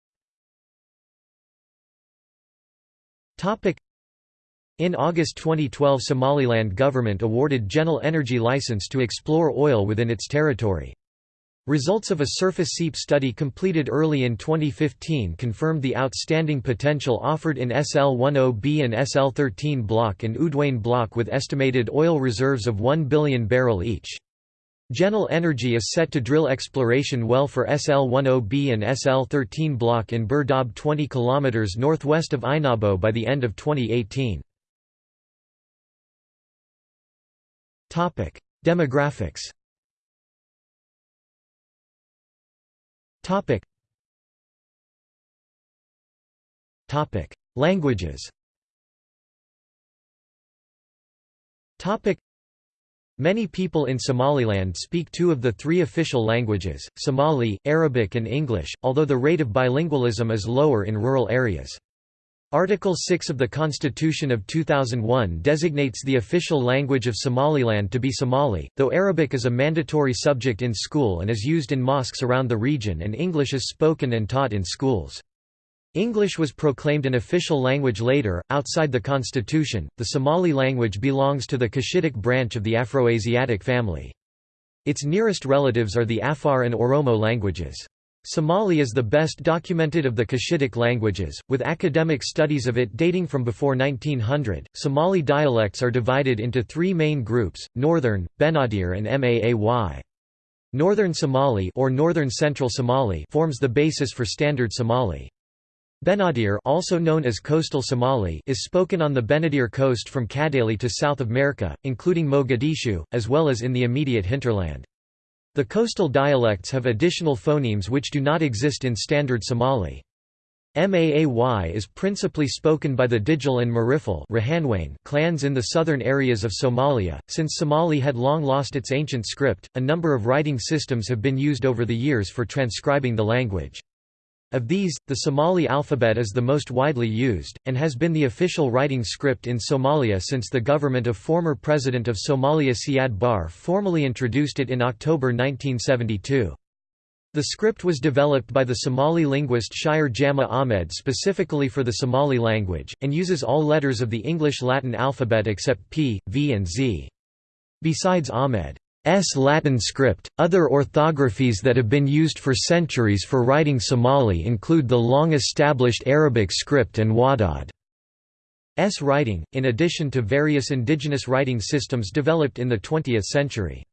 in August 2012 Somaliland government awarded Genel Energy license to explore oil within its territory. Results of a surface seep study completed early in 2015 confirmed the outstanding potential offered in SL-10B and SL-13 block and Odweyne block with estimated oil reserves of 1 billion barrel each. Genel Energy is set to drill exploration well for SL-10B and SL-13 block in Burdab 20 km northwest of Ainabo by the end of 2018. Demographics Languages Many people in Somaliland speak two of the three official languages, Somali, Arabic and English, although the rate of bilingualism is lower in rural areas. Article 6 of the Constitution of 2001 designates the official language of Somaliland to be Somali, though Arabic is a mandatory subject in school and is used in mosques around the region and English is spoken and taught in schools. English was proclaimed an official language later. Outside the constitution, the Somali language belongs to the Cushitic branch of the Afroasiatic family. Its nearest relatives are the Afar and Oromo languages. Somali is the best documented of the Cushitic languages, with academic studies of it dating from before 1900. Somali dialects are divided into three main groups Northern, Benadir, and Maay. Northern Somali or Northern Central Somali forms the basis for Standard Somali. Benadir also known as Coastal Somali is spoken on the Benadir coast from Kadali to South of Merka, including Mogadishu, as well as in the immediate hinterland. The coastal dialects have additional phonemes which do not exist in Standard Somali. Maay is principally spoken by the Digil and Mirifle clans in the southern areas of Somalia. Since Somali had long lost its ancient script, a number of writing systems have been used over the years for transcribing the language. Of these, the Somali alphabet is the most widely used, and has been the official writing script in Somalia since the government of former President of Somalia Siad Barre formally introduced it in October 1972. The script was developed by the Somali linguist Shire Jama Ahmed specifically for the Somali language, and uses all letters of the English-Latin alphabet except P, V and Z. Besides Ahmed's Latin script, other orthographies that have been used for centuries for writing Somali include the long-established Arabic script and Wadad's writing, in addition to various indigenous writing systems developed in the 20th century.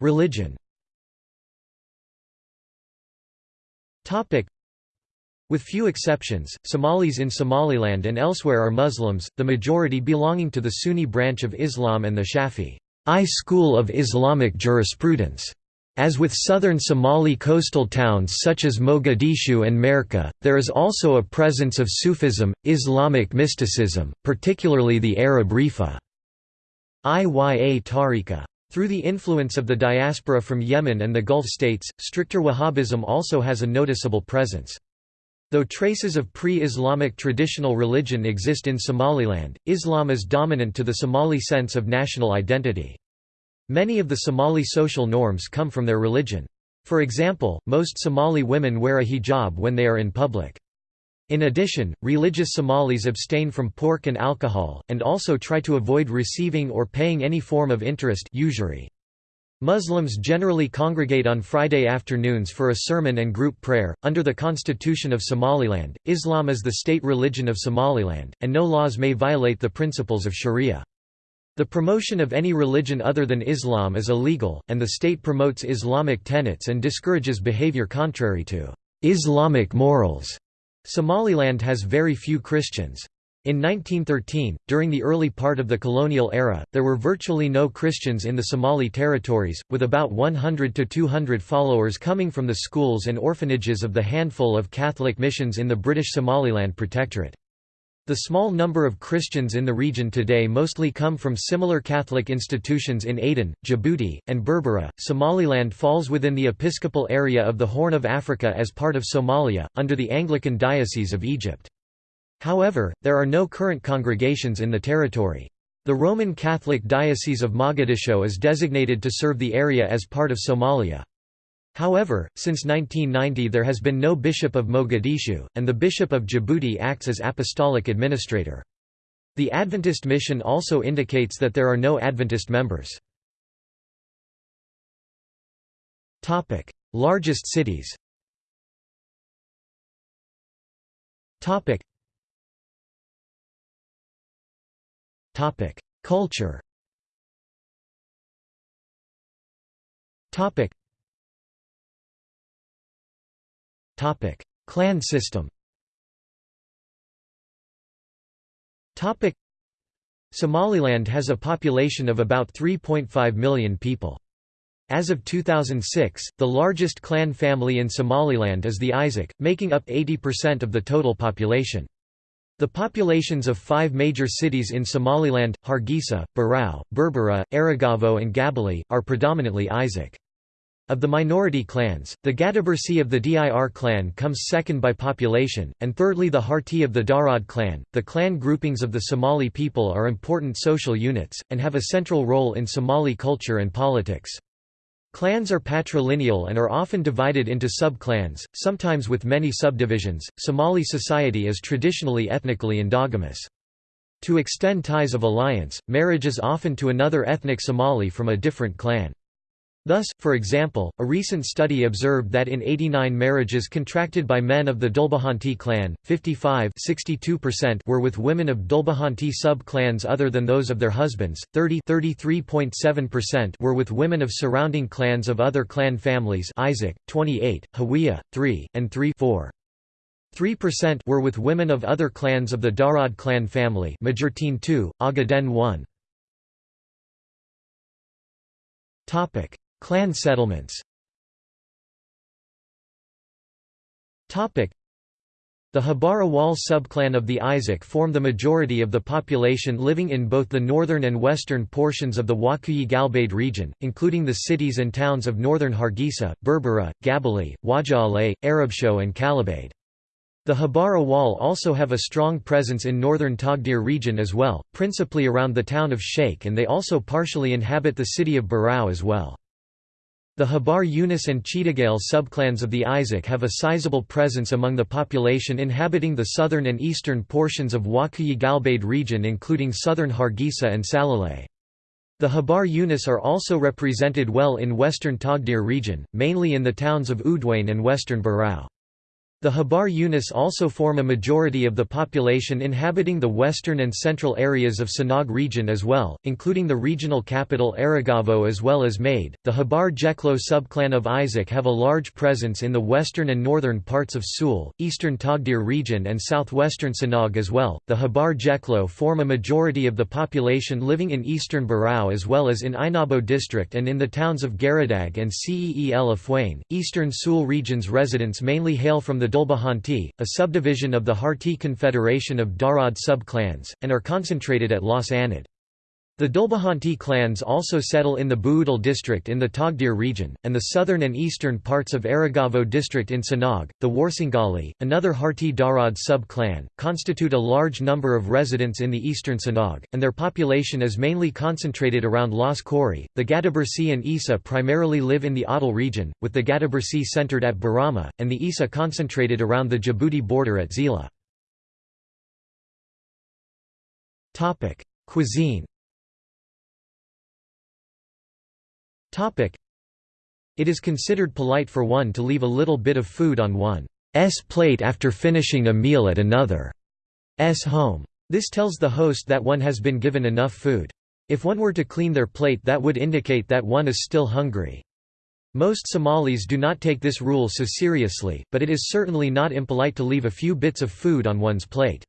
Religion. With few exceptions, Somalis in Somaliland and elsewhere are Muslims, the majority belonging to the Sunni branch of Islam and the Shafi'i school of Islamic jurisprudence. As with southern Somali coastal towns such as Mogadishu and Merka, there is also a presence of Sufism, Islamic mysticism, particularly the Arab Rifa. Iya Tariqa. Through the influence of the diaspora from Yemen and the Gulf states, stricter Wahhabism also has a noticeable presence. Though traces of pre-Islamic traditional religion exist in Somaliland, Islam is dominant to the Somali sense of national identity. Many of the Somali social norms come from their religion. For example, most Somali women wear a hijab when they are in public. In addition, religious Somalis abstain from pork and alcohol, and also try to avoid receiving or paying any form of interest usury. Muslims generally congregate on Friday afternoons for a sermon and group prayer. Under the Constitution of Somaliland, Islam is the state religion of Somaliland, and no laws may violate the principles of Sharia. The promotion of any religion other than Islam is illegal, and the state promotes Islamic tenets and discourages behavior contrary to Islamic morals. Somaliland has very few Christians. In 1913, during the early part of the colonial era, there were virtually no Christians in the Somali territories, with about 100 to 200 followers coming from the schools and orphanages of the handful of Catholic missions in the British Somaliland Protectorate. The small number of Christians in the region today mostly come from similar Catholic institutions in Aden, Djibouti, and Berbera. Somaliland falls within the episcopal area of the Horn of Africa as part of Somalia, under the Anglican Diocese of Egypt. However, there are no current congregations in the territory. The Roman Catholic Diocese of Mogadishu is designated to serve the area as part of Somalia. However, since 1990 there has been no Bishop of Mogadishu, and the Bishop of Djibouti acts as apostolic administrator. The Adventist mission also indicates that there are no Adventist members. Largest cities Culture Topic: Clan system. Topic: Somaliland has a population of about 3.5 million people. As of 2006, the largest clan family in Somaliland is the Isaaq, making up 80% of the total population. The populations of five major cities in Somaliland, Hargeisa, Burao, Berbera, Erigavo and Gabiley, are predominantly Isaaq. Of the minority clans, the Gadabursi of the Dir clan comes second by population, and thirdly the Harti of the Darod clan. The clan groupings of the Somali people are important social units, and have a central role in Somali culture and politics. Clans are patrilineal and are often divided into sub-clans, sometimes with many subdivisions. Somali society is traditionally ethnically endogamous. To extend ties of alliance, marriage is often to another ethnic Somali from a different clan. Thus, for example, a recent study observed that in 89 marriages contracted by men of the Dhulbahante clan, 55 were with women of Dhulbahante sub-clans other than those of their husbands, 30 were with women of surrounding clans of other clan families Isaaq, 28, Hawiye, 3, and 3 4. 3% were with women of other clans of the Darod clan family Majeerteen 2, Ogaden 1. Clan settlements The Habar Awal subclan of the Isaaq form the majority of the population living in both the northern and western portions of the Woqooyi Galbeed region, including the cities and towns of northern Hargeisa, Berbera, Gabiley, Wajale, Arabsiyo and Kalabaydh. The Habar Awal also have a strong presence in northern Togdheer region as well, principally around the town of Sheikh and they also partially inhabit the city of Burao as well. The Habar Yunus and Cheetagale subclans of the Isaaq have a sizable presence among the population inhabiting the southern and eastern portions of Woqooyi Galbeed region including southern Hargeisa and Salahlay. The Habar Yunus are also represented well in western Togdheer region, mainly in the towns of Odweyne and western Burao. The Habar Yunus also form a majority of the population inhabiting the western and central areas of Sanaag region as well, including the regional capital Erigavo as well as Made. The Habar Jeclo subclan of Isaaq have a large presence in the western and northern parts of Sool, eastern Togdheer region and southwestern Sanaag as well. The Habar Jeclo form a majority of the population living in eastern Burao as well as in Ainabo district and in the towns of Garadag and Ceel Afwain. Eastern Sool region's residents mainly hail from the Dhulbahante, a subdivision of the Harti Confederation of Darod sub-clans, and are concentrated at Las Anod. The Dhulbahante clans also settle in the Buudal district in the Togdheer region, and the southern and eastern parts of Erigavo district in Sanaag. The Warsangali, another Harti Darod sub-clan, constitute a large number of residents in the eastern Sanaag, and their population is mainly concentrated around Las Khorey. The Gadabursi and Issa primarily live in the Awdal region, with the Gadabursi centered at Borama, and the Issa concentrated around the Djibouti border at Zeila. Cuisine It is considered polite for one to leave a little bit of food on one's plate after finishing a meal at another's home. This tells the host that one has been given enough food. If one were to clean their plate that would indicate that one is still hungry. Most Somalis do not take this rule so seriously, but it is certainly not impolite to leave a few bits of food on one's plate.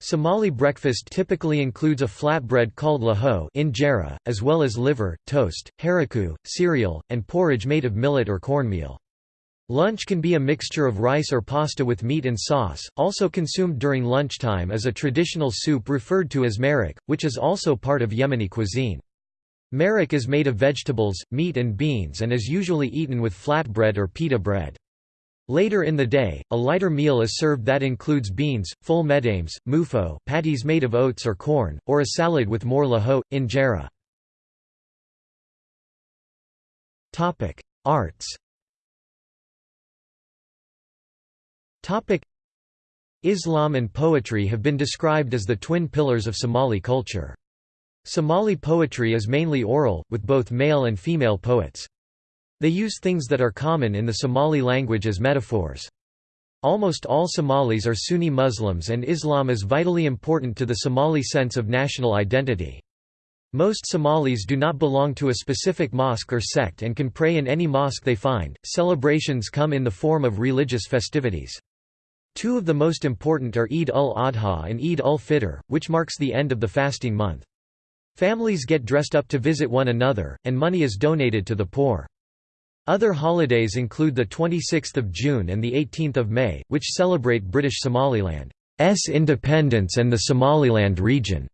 Somali breakfast typically includes a flatbread called lahoh injera, as well as liver, toast, haraku, cereal, and porridge made of millet or cornmeal. Lunch can be a mixture of rice or pasta with meat and sauce, also consumed during lunchtime is a traditional soup referred to as maraq, which is also part of Yemeni cuisine. Maraq is made of vegetables, meat and beans and is usually eaten with flatbread or pita bread. Later in the day, a lighter meal is served that includes beans, ful medames, muufo patties made of oats or corn, or a salad with more lahoh, injera. Arts Islam and poetry have been described as the twin pillars of Somali culture. Somali poetry is mainly oral, with both male and female poets. They use things that are common in the Somali language as metaphors. Almost all Somalis are Sunni Muslims and Islam is vitally important to the Somali sense of national identity. Most Somalis do not belong to a specific mosque or sect and can pray in any mosque they find. Celebrations come in the form of religious festivities. Two of the most important are Eid ul-Adha and Eid ul-Fitr, which marks the end of the fasting month. Families get dressed up to visit one another, and money is donated to the poor. Other holidays include the 26th of June and the 18th of May, which celebrate British Somaliland's independence and the Somaliland region's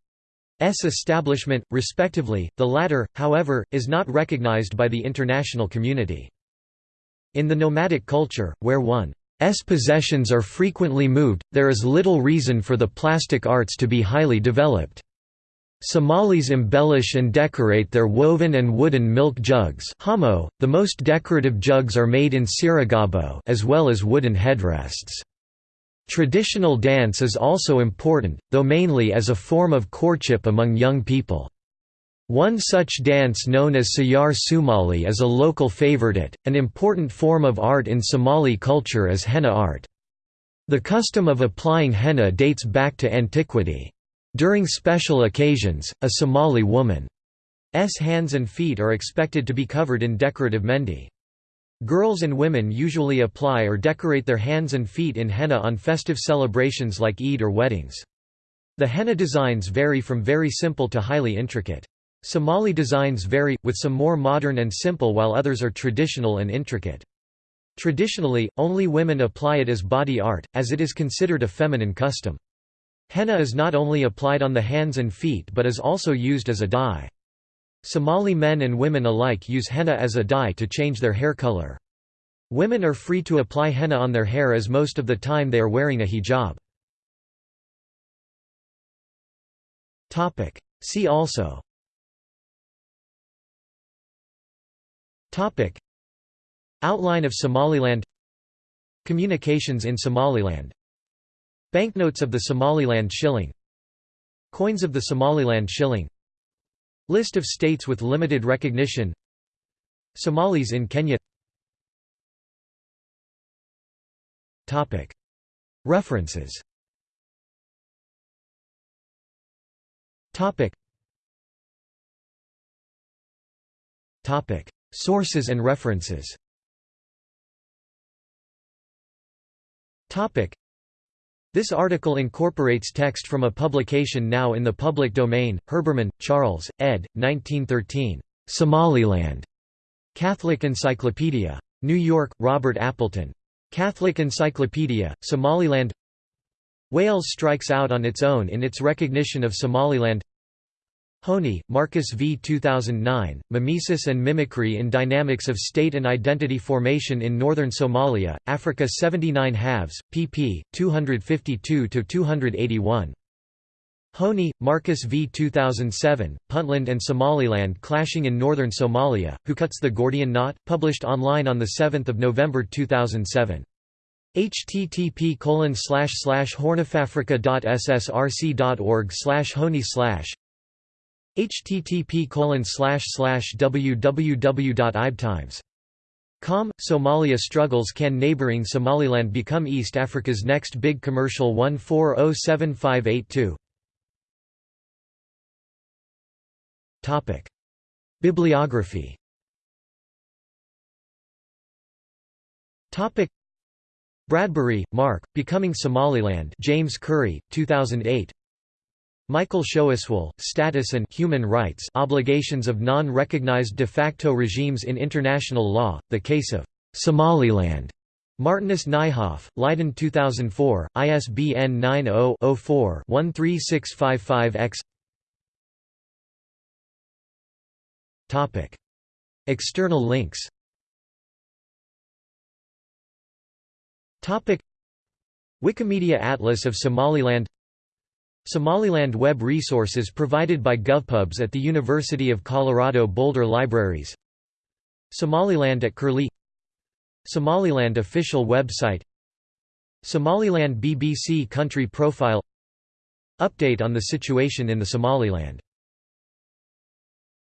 establishment, respectively. The latter, however, is not recognized by the international community. In the nomadic culture, where one's possessions are frequently moved, there is little reason for the plastic arts to be highly developed. Somalis embellish and decorate their woven and wooden milk jugs hamo, the most decorative jugs are made in Sirigabo as well as wooden headrests. Traditional dance is also important, though mainly as a form of courtship among young people. One such dance known as Sayar Somali is a local favorite. An important form of art in Somali culture is henna art. The custom of applying henna dates back to antiquity. During special occasions, a Somali woman's hands and feet are expected to be covered in decorative mehndi. Girls and women usually apply or decorate their hands and feet in henna on festive celebrations like Eid or weddings. The henna designs vary from very simple to highly intricate. Somali designs vary, with some more modern and simple while others are traditional and intricate. Traditionally, only women apply it as body art, as it is considered a feminine custom. Henna is not only applied on the hands and feet but is also used as a dye. Somali men and women alike use henna as a dye to change their hair color. Women are free to apply henna on their hair as most of the time they are wearing a hijab. See also Outline of Somaliland Communications in Somaliland Banknotes of the Somaliland shilling Coins of the Somaliland shilling List of states with limited recognition Somalis in Kenya. Topic. References. Sources and references This article incorporates text from a publication now in the public domain, Herbermann, Charles, ed. 1913. Somaliland. Catholic Encyclopedia. New York, Robert Appleton. Catholic Encyclopedia, Somaliland Wales strikes out on its own in its recognition of Somaliland Hoehne, Marcus v. 2009, Mimesis and Mimicry in Dynamics of State and Identity Formation in Northern Somalia, Africa 79 halves, pp. 252–281. Hoehne, Marcus v. 2007, Puntland and Somaliland Clashing in Northern Somalia, Who Cuts the Gordian Knot? published online on 7 November 2007 http hornofafrica.ssrc.org slash slash http www.ibtimes.com Somalia struggles. Can neighboring Somaliland become East Africa's next big commercial? 14075882 Topic. Bibliography. Topic. Bradbury, Mark, Becoming Somaliland James Currey, 2008 Michael Schoiswohl, Status and Human Rights Obligations of Non-Recognized De facto Regimes in International Law, The Case of Somaliland. Martinus Nijhoff, Leiden 2004, ISBN 90-04-13655-X External links. Wikimedia Atlas of Somaliland Somaliland web resources provided by GovPubs at the University of Colorado Boulder Libraries. Somaliland at Curlie. Somaliland official website. Somaliland BBC country profile. Update on the situation in the Somaliland